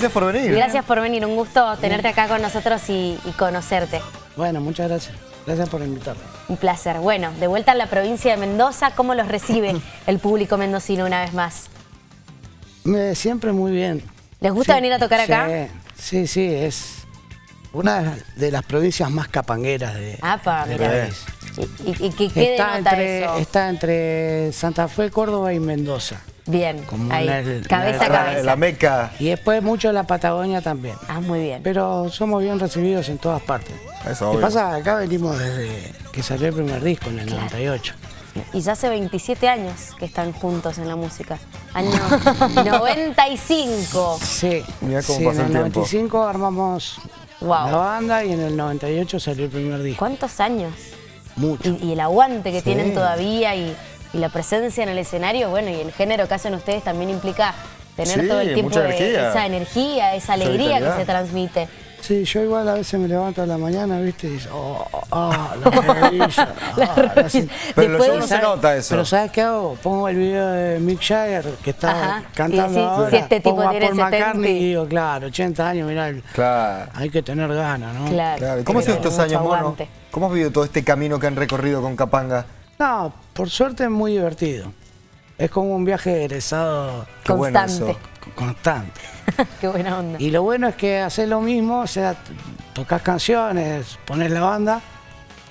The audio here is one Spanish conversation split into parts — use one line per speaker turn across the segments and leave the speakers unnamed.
gracias por venir.
Gracias por venir, un gusto tenerte acá con nosotros y, y conocerte.
Bueno, muchas gracias. Gracias por invitarme.
Un placer. Bueno, de vuelta a la provincia de Mendoza, ¿cómo los recibe el público mendocino una vez más?
Me, siempre muy bien.
¿Les gusta
Sí,
venir a tocar acá?
Sí, sí, sí, es una de las provincias más capangueras de,
Apa,
del
mira.
país.
¿Y, y- y qué, qué
Está
denota
entre,
eso?
está entre Santa Fe, Córdoba y Mendoza.
Bien,
como
ahí, cabeza a cabeza.
La meca.
Y después mucho la Patagonia también.
Ah, muy bien.
Pero somos bien recibidos en todas partes.
Eso, obvio.
pasa acá venimos desde que salió el primer disco en el 98.
Y ya hace 27 años que están juntos en la música. Año 95.
Sí,
Mirá cómo
sí,
pasa
en
el
el
tiempo.
95 armamos
Wow.
la banda y en el 98 salió el primer disco.
¿Cuántos años?
Mucho.
Y, y el aguante que
Sí.
tienen todavía y, y la presencia en el escenario, bueno, y el género que hacen ustedes también implica tener
Sí,
todo el tiempo
mucha
de-
energía.
esa energía, esa alegría que se transmite.
Sí, yo igual a veces me levanto a la mañana, ¿viste? Y oh, oh, oh, la rodilla.
La
ah.
Pero shows no se nota eso.
Pero ¿sabes qué hago? Pongo el video de Mick Jagger que está
Ajá,
cantando
decís,
ahora.
si este tipo
Pongo a Paul
70.
McCartney y digo, claro, 80 años, mirá, el-
Claro.
hay que tener ganas, ¿no?
Claro.
Claro. ¿Y ¿Cómo han sido estos años, Mono? ¿Cómo has vivido todo este camino que han recorrido con Capanga?
No, por suerte es muy divertido. Es como un viaje egresado
bueno
Constante.
constante.
Qué buena onda.
Y lo bueno es que haces lo mismo, o sea, tocas canciones, pones la banda,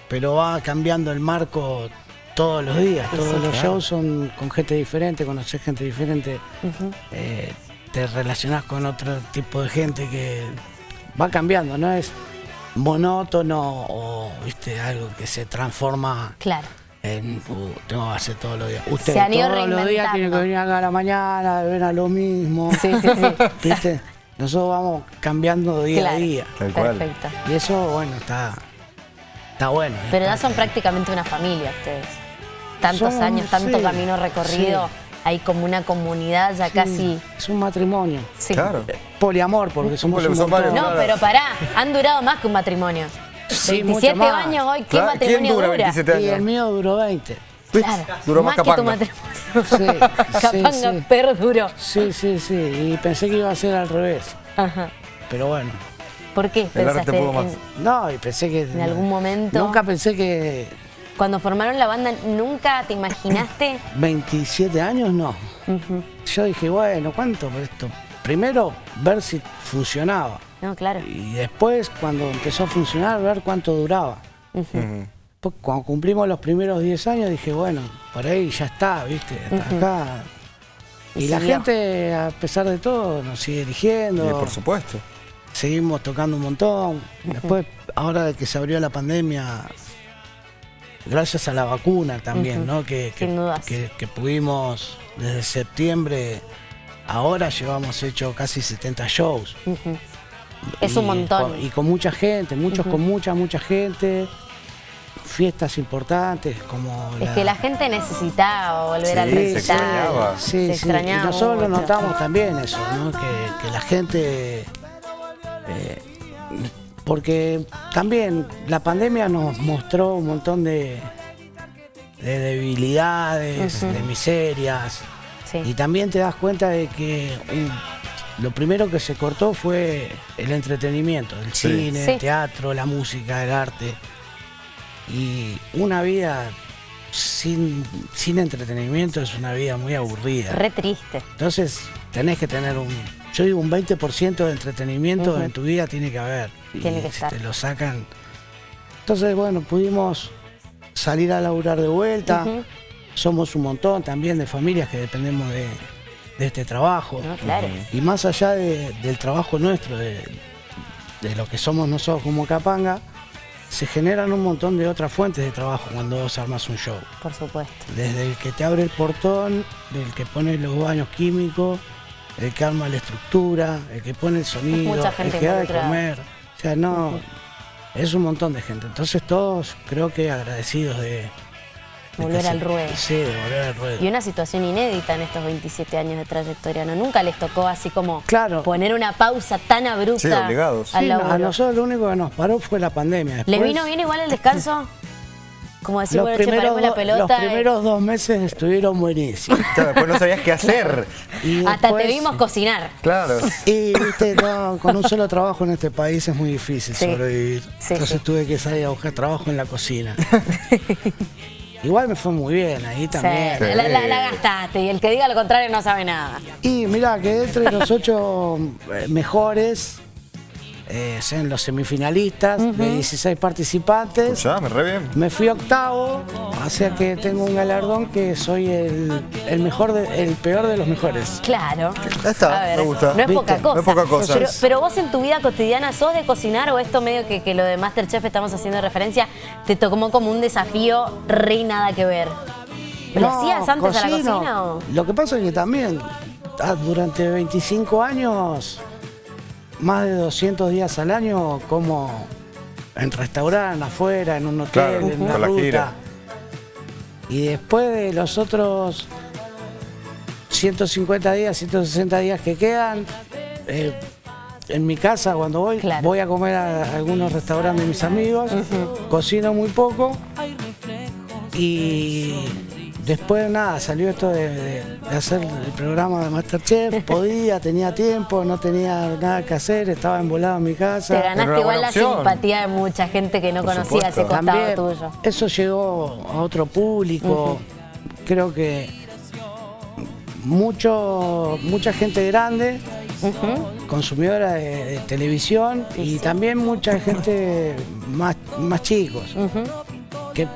pero va cambiando el marco todos los días. Todos los shows son con gente diferente, conoces gente diferente, eh, te relacionás con otro tipo de gente que va cambiando, no es monótono o viste algo que se transforma
Claro.
En uh, tengo que hacer todos los días. Usted
Se han ido
todos los días tiene que venir acá a la mañana, ven a lo mismo.
Sí, sí, sí.
¿Viste? Nosotros vamos cambiando día
claro.
a día.
Tal cual.
Perfecto.
Y eso, bueno, está, está bueno. es
Pero ya son prácticamente una familia ustedes. Tantos
Somos-
años, tanto
sí,
camino recorrido.
sí.
Hay como una comunidad ya
Sí,
casi.
Es un matrimonio.
Sí.
Claro.
Poliamor, porque somos un
son
montón.
varios,
No,
Claro.
pero pará, han durado más que un matrimonio.
Sí,
27
mucho más.
años hoy, ¿qué
Claro, ¿quién
matrimonio
dura
dura?
27
Y el mío duró 20.
Claro,
Duró más
que tu matrimonio.
Sí, sí,
Capanga
sí.
perduró.
Sí, sí, sí. Y pensé que iba a ser al revés.
Ajá.
Pero bueno.
¿Por qué
El
pensaste
más.
No, y pensé que.
En algún momento.
Nunca pensé que
cuando formaron la banda, nunca te imaginaste?
27 años no. Yo dije, bueno, ¿cuánto por esto? Primero, ver si funcionaba.
No, claro.
Y después, cuando empezó a funcionar, ver cuánto duraba. Pues, Cuando cumplimos los primeros 10 años, dije, bueno, por ahí ya está, ¿viste? Hasta acá.
Y
Y, la gente, a pesar de todo, nos sigue
Y,
eligiendo.
por supuesto.
Seguimos tocando un montón. Después, ahora de que se abrió la pandemia, gracias a la vacuna también. ¿no? Que, que-
Sin dudas.
que- que pudimos desde septiembre, ahora llevamos hecho casi 70 shows.
Es un montón.
y con mucha gente, muchos con mucha, mucha gente. Fiestas importantes como
Es que la gente necesitaba volver al
Sí, se
recital.
extrañaba.
Sí,
se
sí.
extrañaba
Y nosotros lo
mucho.
notamos también eso, ¿no? Que, que la gente... eh, porque también la pandemia nos mostró un montón de, de debilidades, de miserias.
Sí.
Y también te das cuenta de que un- lo primero que se cortó fue el entretenimiento, el
Sí.
cine,
Sí.
el teatro, la música, el arte. Y una vida sin, sin entretenimiento es una vida muy aburrida.
Re triste.
Entonces tenés que tener un, yo digo un 20% de entretenimiento en tu vida tiene que haber.
Tiene
y
que
si
estar.
te lo sacan. Entonces, bueno, pudimos salir a laburar de vuelta. Somos un montón también de familias que dependemos de, de este trabajo.
No, claro.
Y más allá de- del trabajo nuestro, de, de lo que somos nosotros como Capanga, se generan un montón de otras fuentes de trabajo cuando vos armas un show.
Por supuesto.
Desde el que te abre el portón, del que pone los baños químicos, el que arma la estructura, el que pone el sonido, el que da de comer. O sea, no, es un montón de gente. Entonces todos creo que agradecidos de...
Volver al ruedo.
Sí, de volver al ruedo.
Y una situación inédita en estos 27 años de trayectoria, ¿no? Nunca les tocó así como
Claro.
poner una pausa tan abrupta
Sí, obligados.
al
Sí,
laburo.
a nosotros lo único que nos paró fue la pandemia.
¿Les
Después-
vino bien igual el descanso? como decir,
Los
bueno, che,
primeros,
paremos la pelota.
los primeros dos meses estuvieron buenísimos.
Claro, después no sabías qué hacer.
Y
Hasta te vimos cocinar.
Claro.
Y viste, no, con un solo trabajo en este país es muy difícil
Sí.
sobrevivir.
Sí,
Entonces
sí.
tuve que salir a buscar trabajo en la cocina. Igual me fue muy bien ahí
Sí,
también.
la, la- la gastaste y el que diga lo contrario no sabe nada.
Y mirá, quedé entre los ocho eh, mejores, eh, en los semifinalistas, de 16 participantes.
Escuchá, me re bien.
Me fui octavo, o sea que tengo un galardón que soy el, el mejor, de- el peor de los mejores.
Claro.
Ya está,
ver,
me gusta.
No es poca cosa.
No es poca cosa.
Pero, pero vos en tu vida cotidiana sos de cocinar o esto medio que, que lo de Masterchef estamos haciendo referencia, te tomó como un desafío re nada que ver. ¿Lo
No,
hacías antes a la
cocino.
cocina o...?
Lo que pasa es que también ah, durante 25 años, más de 200 días al año, como en restaurante, afuera, en un hotel,
Claro,
en una
con la
ruta.
gira.
Y después de los otros 150 días, 160 días que quedan, eh, en mi casa cuando voy,
Claro.
voy a comer a algunos restaurantes de mis amigos, cocino muy poco y después nada, salió esto de, de- de hacer el programa de Masterchef, podía, tenía tiempo, no tenía nada que hacer, estaba embolado en mi casa.
Te ganaste igual la
opción.
simpatía de mucha gente que no
Por
conocía ese
supuesto.
costado
También
tuyo.
eso llegó a otro público. Creo que mucho, mucha gente grande, consumidora de, de televisión y también mucha gente más, más chicos. Que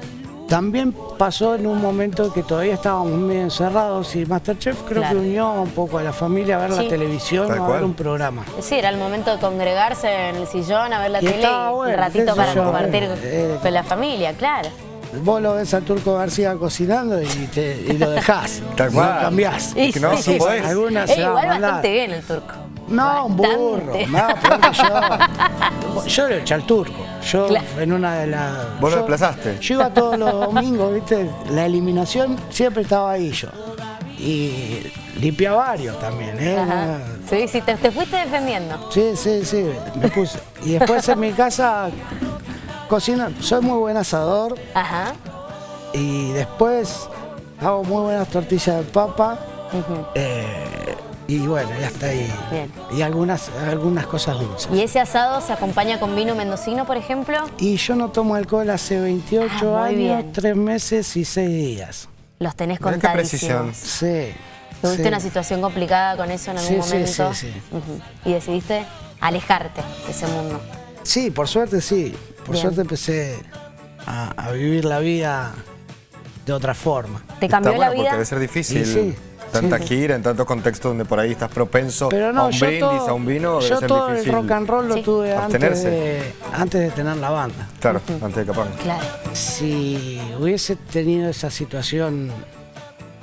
también pasó en un momento que todavía estábamos medio encerrados y Masterchef creo
Claro.
que unió un poco a la familia a ver
Sí.
la televisión o a ver un programa.
Sí, era el momento de congregarse en el sillón a ver la
Y
tele y
bueno,
un ratito para
yo,
compartir
eh,
con la familia, claro.
Vos lo ves al Turco García cocinando y, te- y lo dejás.
Tal
no
cual.
cambiás.
Es que no,
sí,
no podés.
Algunas
Eh,
se va a
igual
mandar.
bastante bien el turco.
No, un burro. No, yo. Yo lo eché al turco. Yo
Claro.
en una de las.
Vos lo
yo-
desplazaste.
Yo iba todos los domingos, ¿viste? La eliminación siempre estaba ahí yo. Y limpiaba varios también, ¿eh?
Ajá. Sí, sí, te, te fuiste defendiendo.
Sí, sí, sí, me puse. Y después en mi casa cocino, soy muy buen asador
Ajá.
y después hago muy buenas tortillas de papa. Eh, y bueno, ya está ahí.
Bien.
Y algunas, algunas cosas dulces.
¿Y ese asado se acompaña con vino mendocino, por ejemplo?
Y yo no tomo alcohol hace 28
Ah,
años,
bien.
3 meses y 6 días.
Los tenés contadísimos.
precisión.
Sí.
¿Tuviste
sí.
una situación complicada con eso en algún
Sí, sí,
momento?
sí, sí.
Ujú. Y decidiste alejarte de ese mundo.
Sí, por suerte sí. Por
Bien.
suerte empecé a, a vivir la vida de otra forma.
¿Te
Está
cambió
bueno
la
porque
vida?
debe ser difícil.
Sí,
Tanta
sí.
gira, en tantos contextos donde por ahí estás propenso
Pero
a un brindis,
todo,
a un vino, debe
yo
ser
todo
difícil.
el rock and roll lo
Sí.
tuve antes de, antes de tener la banda.
Claro, antes de Capanga.
Claro.
Si hubiese tenido esa situación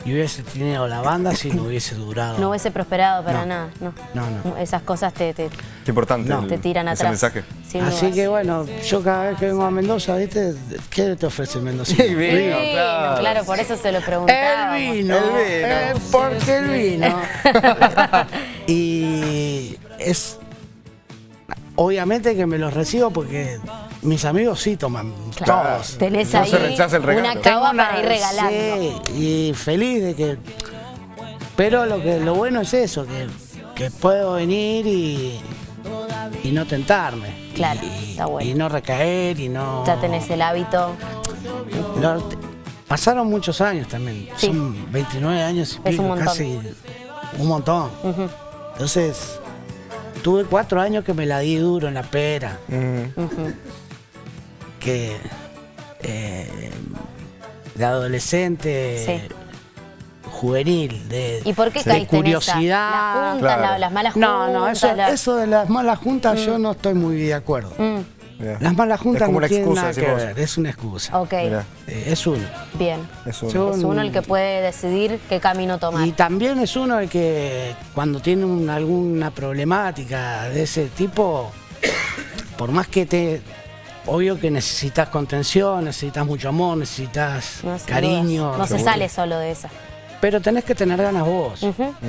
y hubiese tenido la banda, sí no hubiese durado.
No hubiese prosperado para
No.
nada, no.
No, no.
Esas cosas te, te,
Qué importante
No.
te tiran
ese
atrás.
mensaje.
sin
Así
dudas.
que bueno, yo cada vez que vengo a Mendoza, ¿viste? ¿Qué te ofrece Mendoza?
Sí, vino,
Vino,
claro.
claro, por eso se lo preguntaba.
El vino,
El vino.
eh, porque el vino. y es obviamente que me los recibo porque mis amigos sí toman
Claro.
todos.
Tenés
No
ahí
se rechaza el regalo.
una cava para ir regalando.
sí, y feliz de que. Pero lo que lo bueno es eso, que, que puedo venir y, y no tentarme.
Claro,
y,
está bueno.
y no recaer y no.
Ya tenés el hábito.
Lo- pasaron muchos años también.
Sí.
Son 29 años y
Es
pico,
un
casi un montón. Entonces, tuve cuatro años que me la di duro en la pera. Que eh, de adolescente
Sí.
juvenil, de,
¿Y por qué
de
caíste en esa?
curiosidad.
Las juntas,
Claro.
la- las malas juntas.
no, no, eso,
la-
eso de las malas juntas yo no estoy muy de acuerdo.
Mm.
Las malas juntas
Es como
no
una
tienen
excusa,
nada que
vos.
ver, es una excusa.
ok,
Mirá,
Eh, es uno.
bien.
es un-
Yo-
Es uno el que puede decidir qué camino tomar.
Y también es uno el que cuando tiene un- alguna problemática de ese tipo, por más que te... Obvio que necesitas contención, necesitas mucho amor, necesitas
No,
cariño.
dudas. No se sale solo de esa.
Pero tenés que tener ganas vos.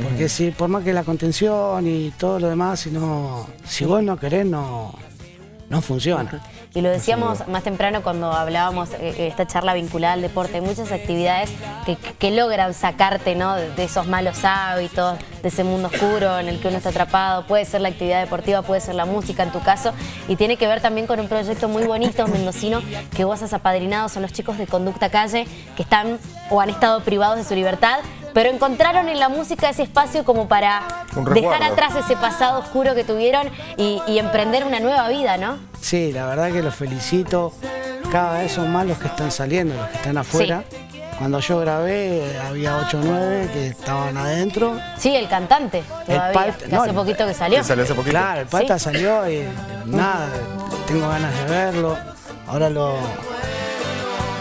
Porque si por más que la contención y todo lo demás, si no, si vos no querés, no, no funciona.
Y lo decíamos más temprano cuando hablábamos eh, esta charla vinculada al deporte. Hay muchas actividades que, que logran sacarte ¿no? de, de esos malos hábitos, de ese mundo oscuro en el que uno está atrapado. Puede ser la actividad deportiva, puede ser la música en tu caso. Y tiene que ver también con un proyecto muy bonito mendocino que vos has apadrinado. Son los chicos de Conducta Calle que están o han estado privados de su libertad pero encontraron en la música ese espacio como para dejar atrás ese pasado oscuro que tuvieron y, y emprender una nueva vida, ¿no?
Sí, la verdad que los felicito. Cada vez son más los que están saliendo, los que están afuera. Cuando yo grabé había 8 o 9 que estaban adentro.
Sí, el cantante todavía,
Palta-
que
no,
hace
el-
poquito que salió.
Que salió hace poquito.
Claro, el Palta
Sí.
salió y nada, tengo ganas de verlo. Ahora lo.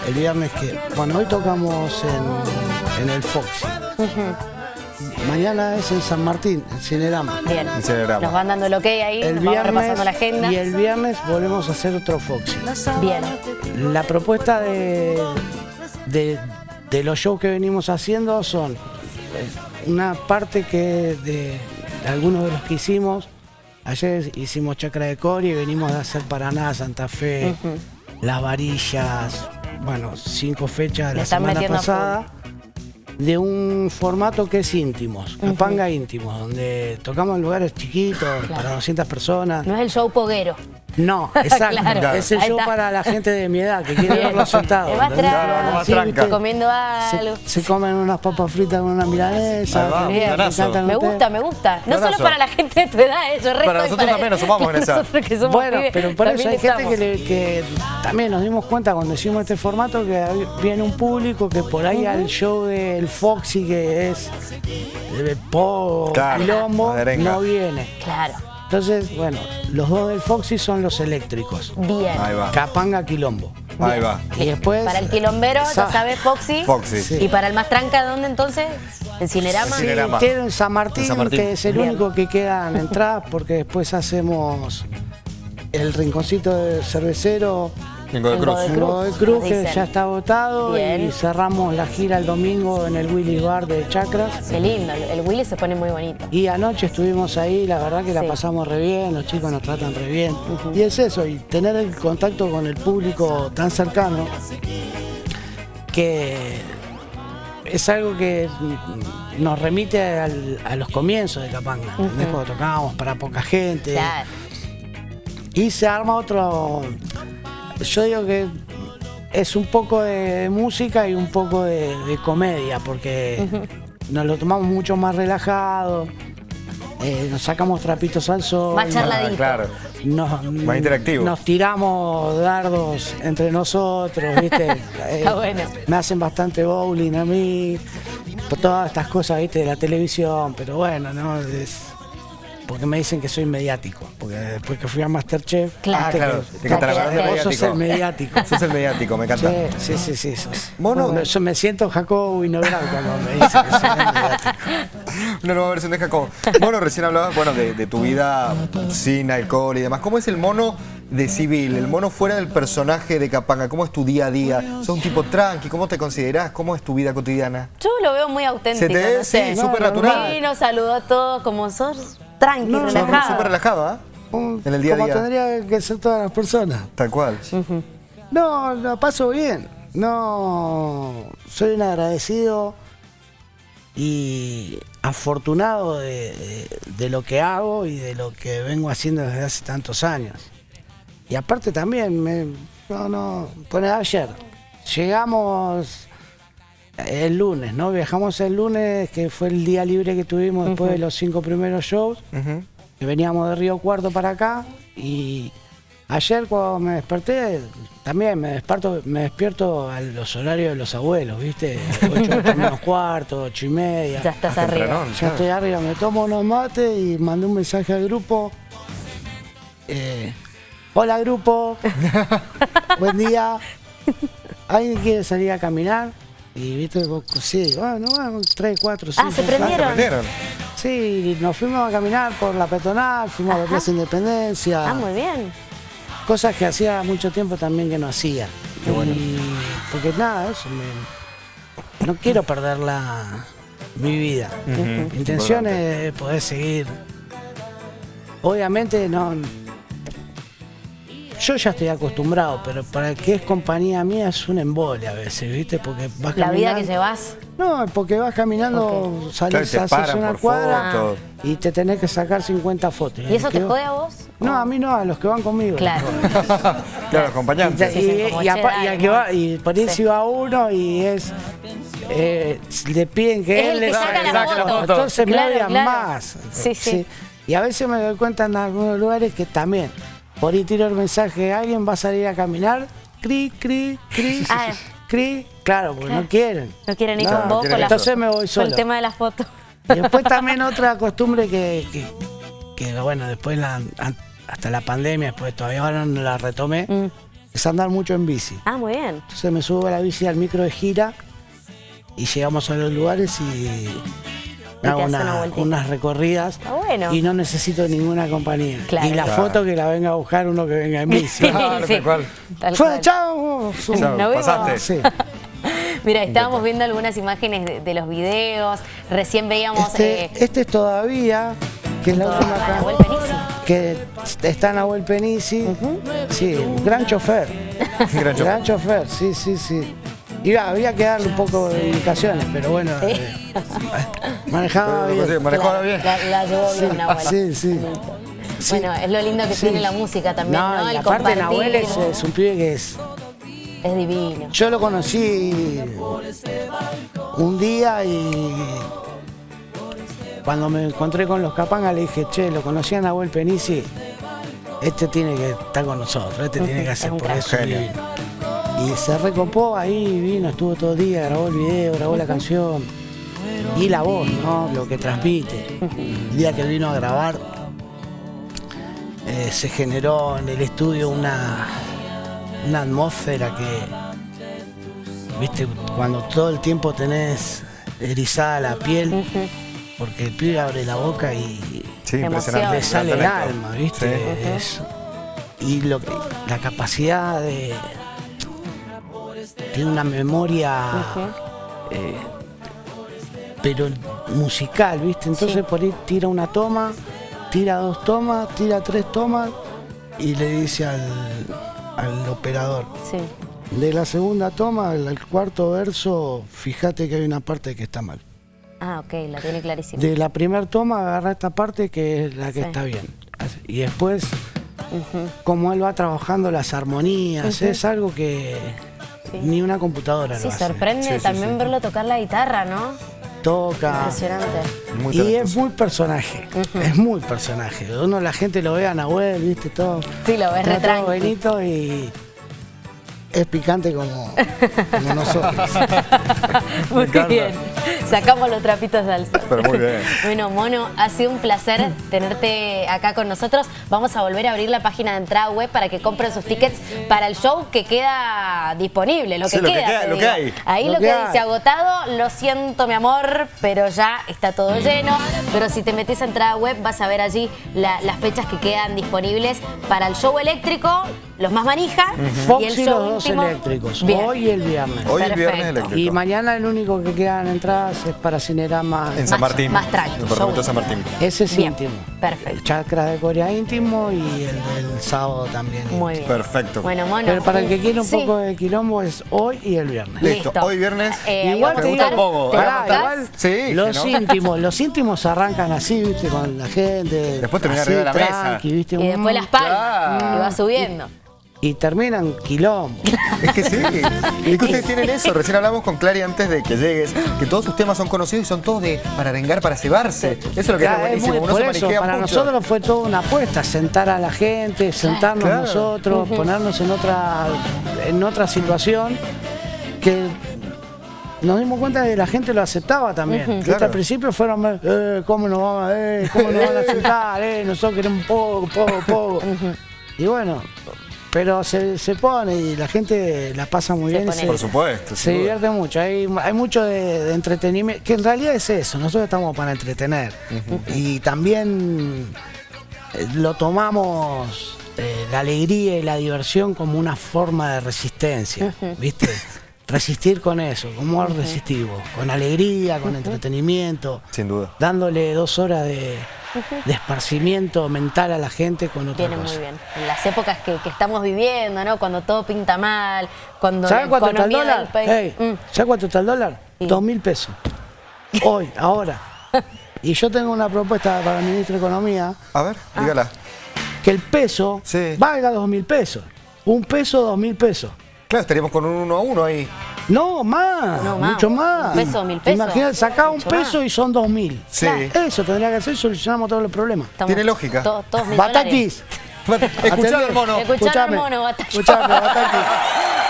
El viernes que. Bueno, hoy tocamos en, en el Foxy. Mañana es en San Martín, en Cinerama.
Bien,
En Cinerama.
nos van dando el ok ahí,
El
nos vamos repasando
viernes,
la agenda.
y el viernes volvemos a hacer otro Foxy.
Bien,
La propuesta de, de, de los shows que venimos haciendo son eh, una parte que de, de algunos de los que hicimos. Ayer hicimos Chacra de Cori y venimos de hacer Paraná, Santa Fe, Las Varillas, bueno, cinco fechas de la semana
a
pasada. De un formato que es íntimos, capanga íntimos, donde tocamos en lugares chiquitos, para 200 personas.
no es el show poguero.
No, exacto.
Claro.
Es el
Ahí
show
está.
para la gente de mi edad que quiere
más
¿entendés?
tranca,
más
Sí,
tranca.
comiendo algo.
se, se comen unas papas fritas con una milanesa.
Ahí va,
que-
Bien.
que
planazo.
cantan
Me gusta, me gusta. No
Planazo.
solo para la gente de tu edad, eh, yo resto
Para nosotros también nos sumamos en esa.
Nosotros que somos
Bueno,
pibes,
pero por eso
también
hay gente que, le- que también nos dimos cuenta cuando hicimos este formato que viene un público que por ahí al show del Foxy que es de pop,
Claro,
quilombo, no viene.
Claro,
Entonces, bueno, los dos del Foxy son los eléctricos.
bien.
Ahí va.
Capanga Quilombo.
Ahí va.
Y después.
Para el quilombero, ya
Sa-
sabes, Foxy.
Foxy.
Sí.
Y para el más tranca, ¿dónde entonces? En Cinerama.
Sí. Cinerama.
Queda en San Martín,
En San Martín.
que es el
Bien.
único que quedan entradas, porque después hacemos el rinconcito de cervecero
En Godoy
En
Cruz.
Godoy
en
Cruz,
Godoy Cruz, que
dicen.
ya está votado,
Bien.
y cerramos la gira el domingo en el Willy Bar de Chacras.
Qué lindo, el Willy se pone muy bonito.
Y anoche estuvimos ahí, la verdad que la
Sí.
pasamos re bien, los chicos nos tratan re bien. Y es eso, y tener el contacto con el público tan cercano, que es algo que nos remite al- a los comienzos de Capanga, ¿entendés? cuando tocábamos para poca gente.
Claro.
Y se arma otro. Yo digo que es un poco de música y un poco de, de comedia, porque nos lo tomamos mucho más relajado, eh, nos sacamos trapitos al sol.
Más charladito.
Ah, claro.
Nos,
Más interactivo.
Nos tiramos dardos entre nosotros, ¿viste? Eh,
Está bueno.
Me hacen bastante bowling a mí, por todas estas cosas, ¿viste? De la televisión, pero bueno, ¿no? Es porque me dicen que soy mediático, porque después que fui a Masterchef,
Claro.
Ah, claro.
que-
parte
vos sos
mediático.
el mediático.
Sos el mediático, me encanta.
Sí, sí, sí, sí. sos-
Mono.
Bueno, yo me siento Jacobo Winograd cuando me dicen que soy el mediático.
Una nueva versión de Jacob. Mono, recién hablabas, bueno, de, de tu vida sin alcohol y demás. ¿Cómo es el mono de civil? El mono fuera del personaje de Capanga. ¿Cómo es tu día a día? ¿Sos un tipo tranqui? ¿Cómo te considerás? ¿Cómo es tu vida cotidiana?
Yo lo veo muy auténtico,
Se te ve,
no sé.
sí, súper natural.
Vino, saludó a todos como sos tranqui,
No,
Sos
relajado.
súper relajado, ¿ah?
Un-
En el día a
como
día.
tendría que ser todas las personas.
Tal cual.
No, lo paso bien. No, soy un agradecido y afortunado de, de- de lo que hago y de lo que vengo haciendo desde hace tantos años. Y aparte también, me, no, no, pone ayer, llegamos el lunes, ¿no? Viajamos el lunes, que fue el día libre que tuvimos después de los cinco primeros shows. Que veníamos de Río Cuarto para acá y ayer cuando me desperté también me despierto me despierto a los horarios de los abuelos viste 8 menos cuarto ocho y media.
Ya estás arriba.
ya estoy arriba me tomo unos mates y mandé un mensaje al grupo. Eh, hola grupo. Buen día. Alguien quiere salir a caminar y viste sí bueno bueno tres cuatro
Ah,
cinco,
se
seis,
prendieron.
Sí, nos fuimos a caminar por la peatonal, fuimos a la. Plaza Independencia,
Ah, muy bien.
cosas que hacía mucho tiempo también que no hacía. Y porque nada, eso me- no quiero perder la, mi vida. Mi intención es poder seguir. Obviamente no yo ya estoy acostumbrado, pero para que es compañía mía es un embole a veces, ¿viste? Porque vas
La vida que llevas.
No, porque vas caminando,
Claro,
salís,
te
haces una cuadra
fotos.
y te tenés que sacar 50 fotos.
¿Y eso te jode a vos?
No, a mí no, a los que van conmigo.
Claro.
Claro,
Y,
acompañante.
Sí, sí,
y- y al que va- y por ahí
Sí.
si va uno y es. eh, le piden que
Es
él
el
le
saca la foto.
Entonces me
Claro,
odian
claro.
más.
Sí, sí.
Y a veces me doy cuenta en algunos lugares que también. Por ahí tiro el mensaje, alguien va a salir a caminar, cri, cri, cri,
Ah.
cri. Claro, porque no quieren.
No quieren ir
No,
con vos con la
Entonces me voy
con
solo.
el tema de la foto.
Y después también otra costumbre que, que, que, bueno, después la- hasta la pandemia, después todavía ahora no la retomé,
Mm.
es andar mucho en bici.
Ah, muy bien.
Entonces me subo a la bici al micro de gira y llegamos a los lugares y hago
una
unas recorridas
bueno.
y no necesito ninguna compañía.
Claro.
Y la
Claro.
foto que la venga a buscar uno que venga en bici.
Claro, tal cual.
Tal
Fue,
cual.
chao.
Pasaste.
Sí.
Mira, estábamos viendo algunas imágenes de, de los videos. Recién veíamos
Este,
eh,
este es todavía, que es la última acá. Que está Nahuel Penisi, sí, un gran chofer,
Gran chofer.
gran chofer, sí, sí, sí. Iba, había que darle un poco de indicaciones, pero bueno, eh, manejaba
Pero, sí,
bien.
manejó bien.
La, la llevó bien Nahuel.
Sí.
Bueno, es lo lindo que
Sí.
tiene la música también, ¿no?
No, y
El
aparte. Nahuel es, es un pibe que es...
Es divino.
Yo lo conocí un día y cuando me encontré con los Capanga le dije, che, lo conocí a Nahuel Penisi, este tiene que estar con nosotros, este tiene que hacer por eso. Y se recopó ahí, vino, estuvo todo el día, grabó el video, grabó la canción. Y la voz, ¿no? Lo que transmite. El día que vino a grabar, eh, se generó en el estudio una, una atmósfera que, viste, cuando todo el tiempo tenés erizada la piel, porque el pibe abre la boca y
Sí,
le sale el alma, ¿viste?
Sí.
Es- y lo que, la capacidad de. Tiene una memoria. eh, pero musical, ¿viste? Entonces
Sí.
por ahí tira una toma, tira dos tomas, tira tres tomas y le dice al, al operador.
Sí.
De la segunda toma al, cuarto verso, fíjate que hay una parte que está mal.
Ah, ok, la tiene clarísima.
De la primera toma agarra esta parte que es la que
Sí.
está bien. Y después, como él va trabajando las armonías, es algo que ni una computadora
Sí,
lo hace.
sorprende
Sí,
también
sí.
verlo tocar la guitarra, ¿no?
Toca.
Impresionante.
Muy
Y es muy personaje, es muy personaje. Uno la gente lo ve a Nahuel, viste, todo.
Sí, lo ves re
todo bonito y es picante como, como nosotros.
Muy bien. Sacamos los trapitos de alza.
Pero muy bien.
Bueno, Mono, ha sido un placer tenerte acá con nosotros. Vamos a volver a abrir la página de entrada web para que compren sus tickets para el show que queda disponible, lo que
Sí, lo que
queda.
queda, lo que hay.
Ahí
Lo
lo,
que
que
hay.
dice agotado, lo siento mi amor, pero ya está todo lleno. Pero si te metes a entrada web vas a ver allí la- las fechas que quedan disponibles para el show eléctrico, los más manija,
Fox
y el
y
show
los dos eléctricos,
Bien.
hoy y el viernes.
Hoy el viernes eléctrico.
Y mañana el único que quedan entradas es para Cinerama.
En San
Más-
Martín.
más tranqui,
En. San Martín.
Ese es
Bien,
íntimo.
perfecto.
Chakra de Corea íntimo y el del sábado también.
Muy bien.
Perfecto.
Bueno, Mono.
Pero para el que quiera un
Sí.
poco de quilombo es hoy y el viernes.
Listo. Hoy viernes.
Eh,
Igual te digo
poco, Sí,
los
no.
íntimos, los íntimos arrancan así, viste, con la gente.
Después termina arriba de la mesa.
tranqui, viste,
Y después las palmas.
claro.
Y va subiendo.
Y terminan quilombo.
Es que sí. Es que ustedes tienen eso. Recién hablamos con Clary antes de que llegues, que todos sus temas son conocidos y son todos de para arengar, para cebarse. Eso es lo que
Ya,
es
es
buenísimo.
muy- por
se
eso, para
mucho.
nosotros fue toda una apuesta, sentar a la gente, sentarnos
Claro.
nosotros, ponernos en otra, en otra situación que nos dimos cuenta de que la gente lo aceptaba también. Viste,
Claro.
Al principio fueron, eh, ¿cómo nos van a, eh, cómo nos van a sentar? Eh, nosotros queremos poco, poco, poco. Y bueno, pero se, se pone y la gente la pasa muy
Se
bien. se-
Por supuesto.
se
duda.
divierte mucho, hay, hay mucho de, de entretenimiento, que en realidad es eso, nosotros estamos para entretener. Y también eh, lo tomamos eh, la alegría y la diversión como una forma de resistencia, ¿viste? Resistir con eso, ¿cómo resistimos? Con alegría, con entretenimiento,
Sin duda.
dándole dos horas de, de esparcimiento mental a la gente con otra
Viene
cosa.
muy bien. En las épocas que, que estamos viviendo, ¿no? Cuando todo pinta mal, cuando
¿Sabes
la
cuánto está el
economía del
dólar?
país...
Ey,
Mm.
¿Sabes cuánto está el dólar?
Sí.
Dos mil pesos. Hoy, ahora. Y yo tengo una propuesta para el ministro de Economía,
A ver, dígala.
que el peso
Sí.
valga dos mil pesos. Un peso, dos mil pesos.
Claro, estaríamos con un uno a uno ahí.
No, más,
No,
mucho más.
Un peso, mil pesos.
Imagínate, sacá un peso
más.
y son dos mil.
Sí.
Eso tendría que hacer, solucionamos todos los problemas.
Estamos
Tiene lógica.
to- todos dólares.
Batakis.
Escuchá al mono.
Escuchá- Escuchame, mono, Batakis.
Escuchame, Batakis.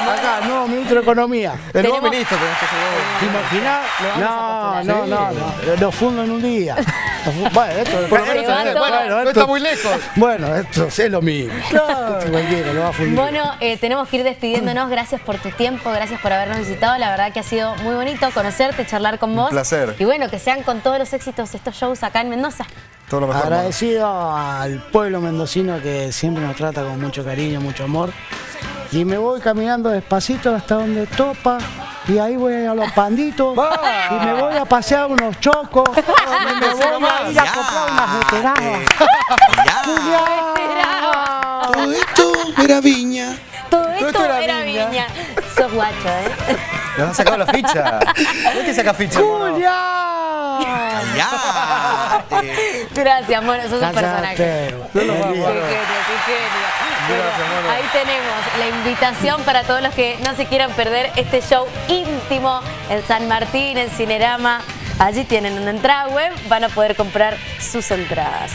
Acá, nuevo ministro de Economía.
El nuevo ministro tenés que ser
¿Te imaginás? No, no, no, no. Lo fundo en un día. Bueno, esto,
Por lo menos bueno, no está muy lejos.
Bueno, esto es lo mismo.
Bueno, eh, tenemos que ir despidiéndonos. Gracias por tu tiempo, gracias por habernos visitado. La verdad que ha sido muy bonito conocerte, charlar con vos.
placer.
Y bueno, que sean con todos los éxitos estos shows acá en Mendoza.
Todo lo mejor.
Agradecido al pueblo mendocino que siempre nos trata con mucho cariño, mucho amor. Y me voy caminando despacito hasta donde topa. Y ahí voy a los panditos. Y me voy a pasear unos chocos. y me voy a ir a comprar unas veteranas.
Todo esto era viña.
Todo esto,
esto era viña.
viña. Sos guacho, ¿eh?
Nos han sacado la ficha. ¿No es que saca ficha, mono?
Gracias, mono, sos un personaje. Qué genio, qué genio. Bueno, ahí tenemos la invitación para todos los que no se quieran perder este show íntimo en San Martín, en Cinerama. Allí tienen una entrada web, van a poder comprar sus entradas.